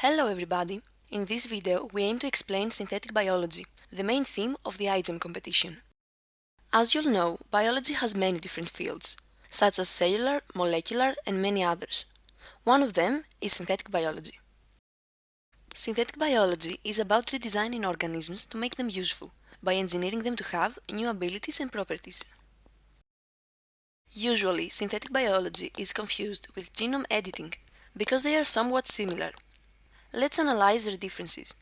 Hello everybody! In this video we aim to explain synthetic biology, the main theme of the iGEM competition. As you'll know, biology has many different fields, such as cellular, molecular and many others. One of them is synthetic biology. Synthetic biology is about redesigning organisms to make them useful, by engineering them to have new abilities and properties. Usually, synthetic biology is confused with genome editing, because they are somewhat similar. Let's analyze their differences.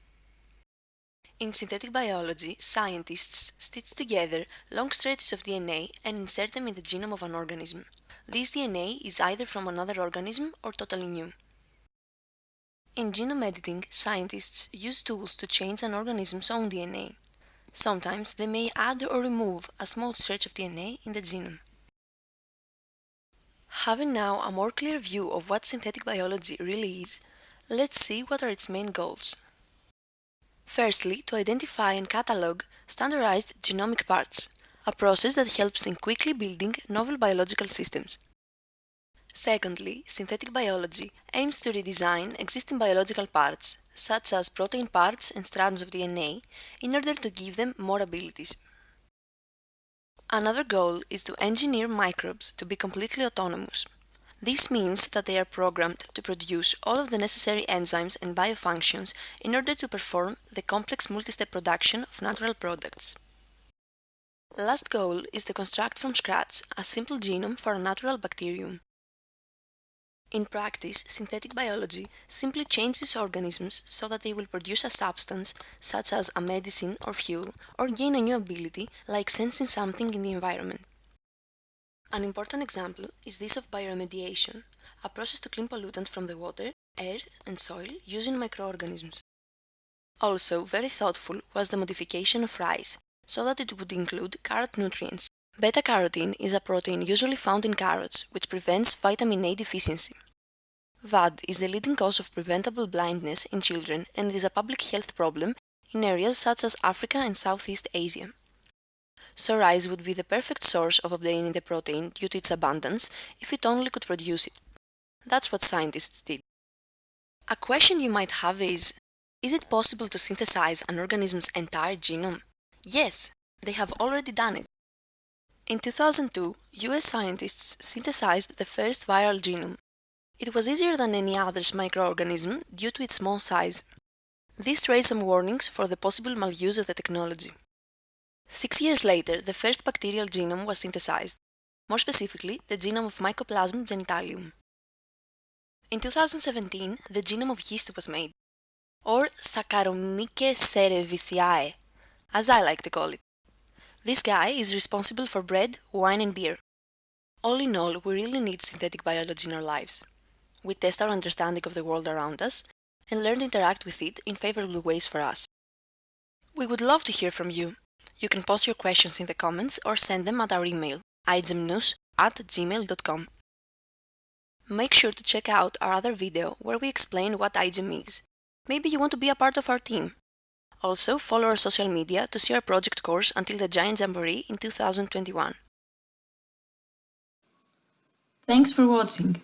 In synthetic biology, scientists stitch together long stretches of DNA and insert them in the genome of an organism. This DNA is either from another organism or totally new. In genome editing, scientists use tools to change an organism's own DNA. Sometimes they may add or remove a small stretch of DNA in the genome. Having now a more clear view of what synthetic biology really is, let's see what are its main goals. Firstly, to identify and catalog standardized genomic parts, a process that helps in quickly building novel biological systems. Secondly, synthetic biology aims to redesign existing biological parts, such as protein parts and strands of DNA, in order to give them more abilities. Another goal is to engineer microbes to be completely autonomous. This means that they are programmed to produce all of the necessary enzymes and biofunctions in order to perform the complex multi-step production of natural products. Last goal is to construct from scratch a simple genome for a natural bacterium. In practice, synthetic biology simply changes organisms so that they will produce a substance, such as a medicine or fuel, or gain a new ability, like sensing something in the environment. An important example is this of bioremediation, a process to clean pollutants from the water, air and soil using microorganisms. Also, very thoughtful was the modification of rice, so that it would include carrot nutrients. Beta-carotene is a protein usually found in carrots, which prevents vitamin A deficiency. VAD is the leading cause of preventable blindness in children and is a public health problem in areas such as Africa and Southeast Asia. So rice would be the perfect source of obtaining the protein due to its abundance if it only could produce it. That's what scientists did. A question you might have is, is it possible to synthesize an organism's entire genome? Yes, they have already done it. In 2002, US scientists synthesized the first viral genome. It was easier than any other microorganism due to its small size. This raised some warnings for the possible maluse of the technology. Six years later, the first bacterial genome was synthesized, more specifically, the genome of Mycoplasma genitalium. In 2017, the genome of yeast was made, or Saccharomyces cerevisiae, as I like to call it. This guy is responsible for bread, wine and beer. All in all, we really need synthetic biology in our lives. We test our understanding of the world around us and learn to interact with it in favorable ways for us. We would love to hear from you. You can post your questions in the comments or send them at our email, igemnews at gmail.com. Make sure to check out our other video where we explain what iGEM is. Maybe you want to be a part of our team. Also, follow our social media to see our project course until the Giant Jamboree in 2021. Thanks for watching!